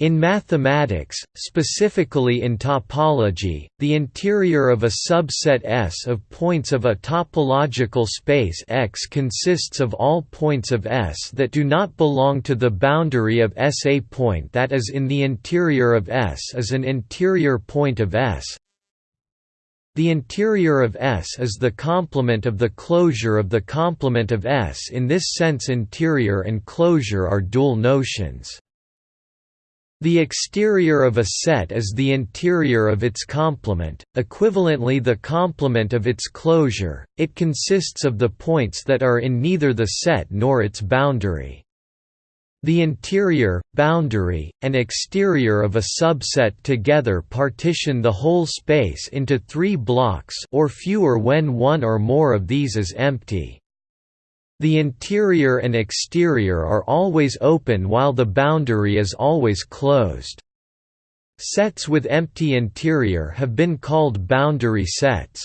In mathematics, specifically in topology, the interior of a subset S of points of a topological space X consists of all points of S that do not belong to the boundary of S. A point that is in the interior of S is an interior point of S. The interior of S is the complement of the closure of the complement of S. In this sense interior and closure are dual notions. The exterior of a set is the interior of its complement, equivalently the complement of its closure, it consists of the points that are in neither the set nor its boundary. The interior, boundary, and exterior of a subset together partition the whole space into three blocks or fewer when one or more of these is empty. The interior and exterior are always open while the boundary is always closed. Sets with empty interior have been called boundary sets.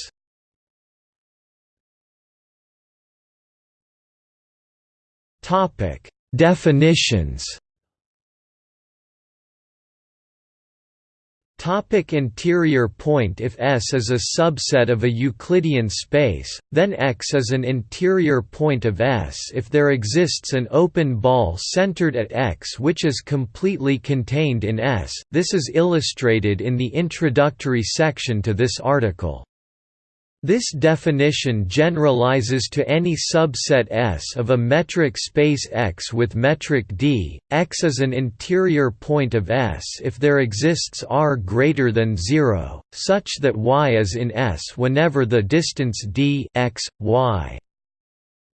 Definitions Topic interior point If S is a subset of a Euclidean space, then X is an interior point of S if there exists an open ball centered at X which is completely contained in S. This is illustrated in the introductory section to this article. This definition generalizes to any subset S of a metric space X with metric D. X is an interior point of S if there exists R greater than 0, such that Y is in S whenever the distance d x, y.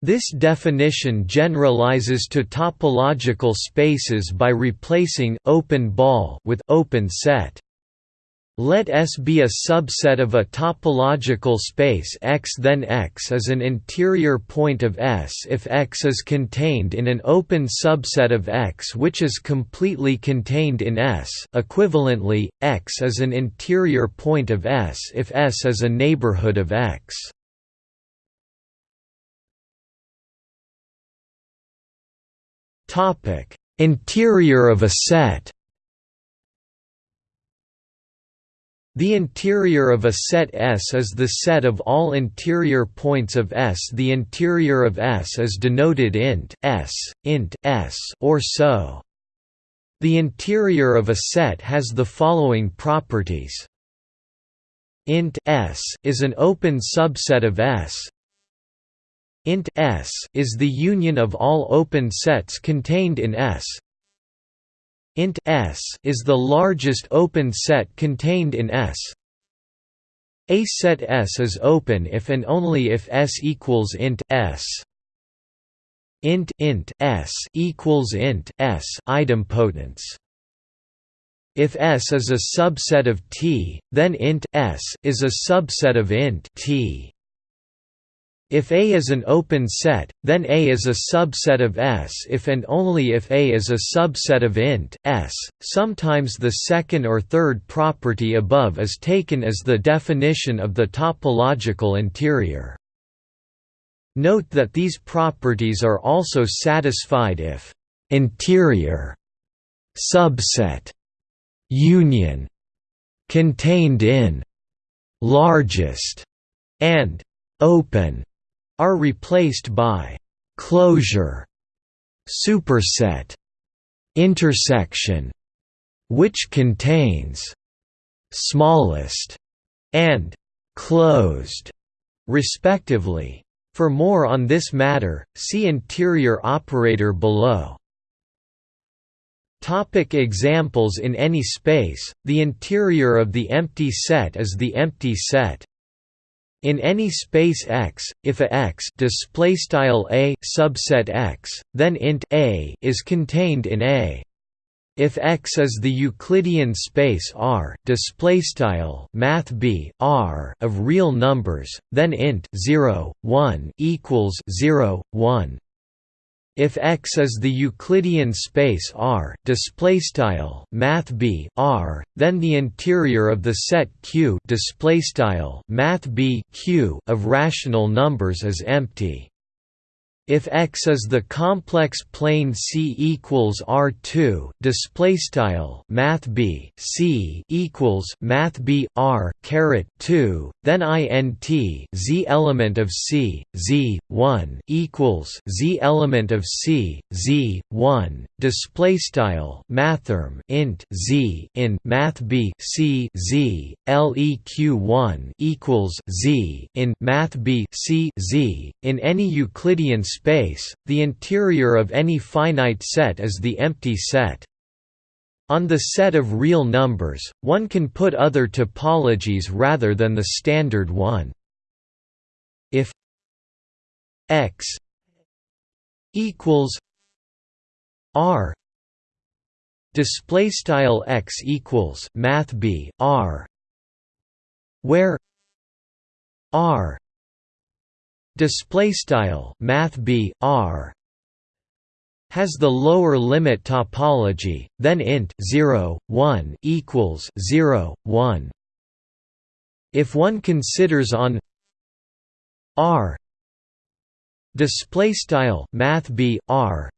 This definition generalizes to topological spaces by replacing open ball with open set. Let S be a subset of a topological space X then X is an interior point of S. If X is contained in an open subset of X which is completely contained in S equivalently, X is an interior point of S. If S is a neighborhood of X. Interior of a set The interior of a set S is the set of all interior points of S. The interior of S is denoted int S, int S or so. The interior of a set has the following properties. int S is an open subset of S. int S is the union of all open sets contained in S int S is the largest open set contained in S. A set S is open if and only if S equals int S. int int S equals int S idempotence. If S is a subset of T, then int S is a subset of int T. If A is an open set, then A is a subset of S if and only if A is a subset of int S. Sometimes the second or third property above is taken as the definition of the topological interior. Note that these properties are also satisfied if interior subset union contained in largest and open are replaced by closure, superset, intersection, which contains smallest and closed, respectively. For more on this matter, see interior operator below. Topic examples In any space, the interior of the empty set is the empty set. In any space X, if a X display style a subset X, then int a is contained in A. If X is the Euclidean space R display style math B R of real numbers, then int 0 1 equals 0 1 if X is the Euclidean space R, display style math B R, then the interior of the set Q, display style math B Q of rational numbers is empty. If X is the complex plane C equals R2, display style Math B C equals Math B R caret 2, then int Z element of C Z 1 equals Z element of C Z 1 display style Mathrm int Z in Math B C Z LEQ 1 equals Z in Math B C Z in any Euclidean space, the interior of any finite set is the empty set. On the set of real numbers, one can put other topologies rather than the standard one. If x equals r display style x equals math b r where r display style math b r has the lower limit topology then int 0 1 equals 0 1 if one considers on r display style math b r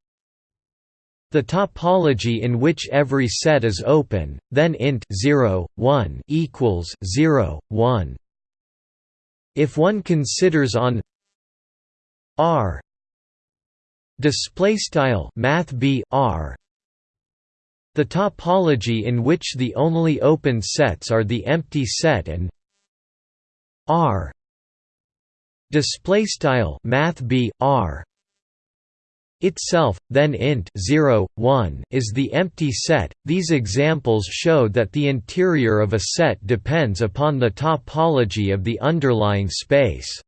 the topology in which every set is open then int 0 1 equals 0 1 if one considers on R. Display style math b r. The topology in which the only open sets are the empty set and r. Display style math b r. itself then int 0 1 is the empty set. These examples show that the interior of a set depends upon the topology of the underlying space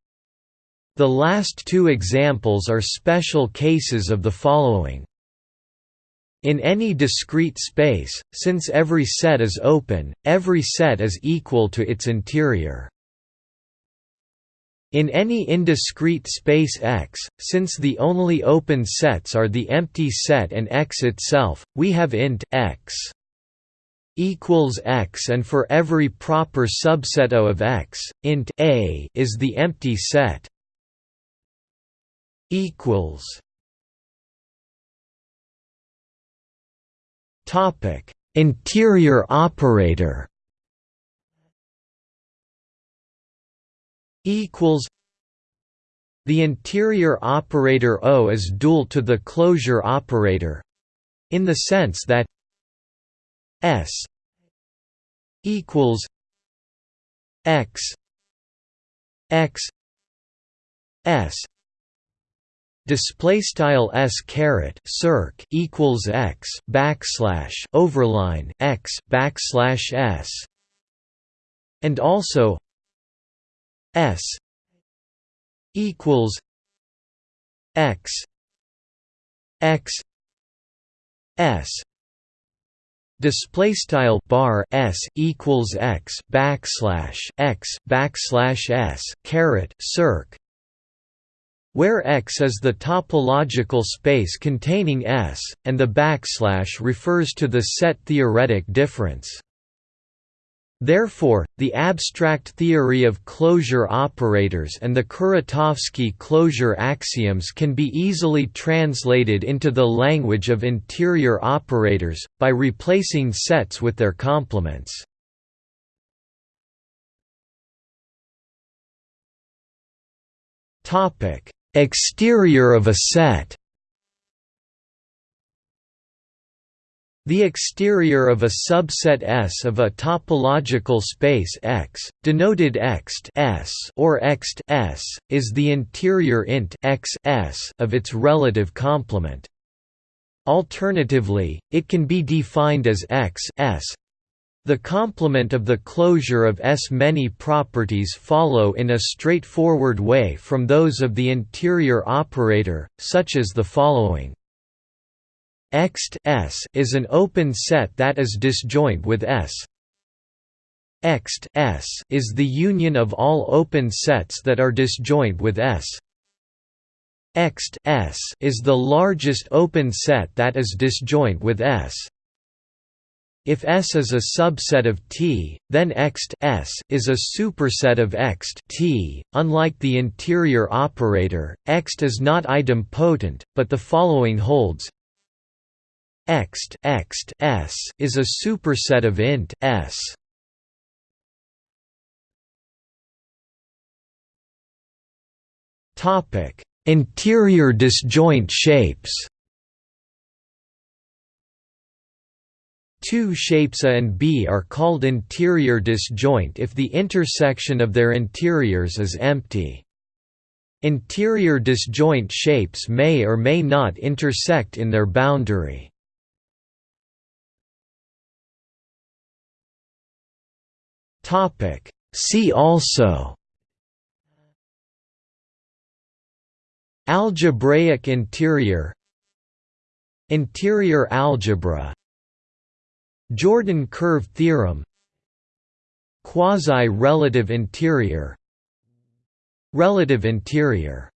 the last two examples are special cases of the following. In any discrete space, since every set is open, every set is equal to its interior. In any indiscrete space X, since the only open sets are the empty set and X itself, we have int X equals X and for every proper subset O of X, int A is the empty set equals. Topic. Interior operator. Equals. The interior operator O is dual to the closure operator in the sense that S equals X X S display style s caret circ equals x backslash overline x backslash s and also s equals x x s. Display style bar s equals x backslash x backslash s caret circ where X is the topological space containing S, and the backslash refers to the set theoretic difference. Therefore, the abstract theory of closure operators and the Kuratowski closure axioms can be easily translated into the language of interior operators, by replacing sets with their complements. Topic Exterior of a set The exterior of a subset S of a topological space X, denoted Xt S or Xt S, is the interior int X S of its relative complement. Alternatively, it can be defined as X S the complement of the closure of S. Many properties follow in a straightforward way from those of the interior operator, such as the following. Ext S is an open set that is disjoint with S. Ext S is the union of all open sets that are disjoint with S. Ext S is the largest open set that is disjoint with S. If S is a subset of T, then Ext S is a superset of Ext T. Unlike the interior operator, Ext is not idempotent, but the following holds: Ext Ext S is a superset of int S. Topic: Interior disjoint shapes. Two shapes A and B are called interior disjoint if the intersection of their interiors is empty. Interior disjoint shapes may or may not intersect in their boundary. See also Algebraic interior Interior algebra Jordan curve theorem Quasi-relative interior Relative interior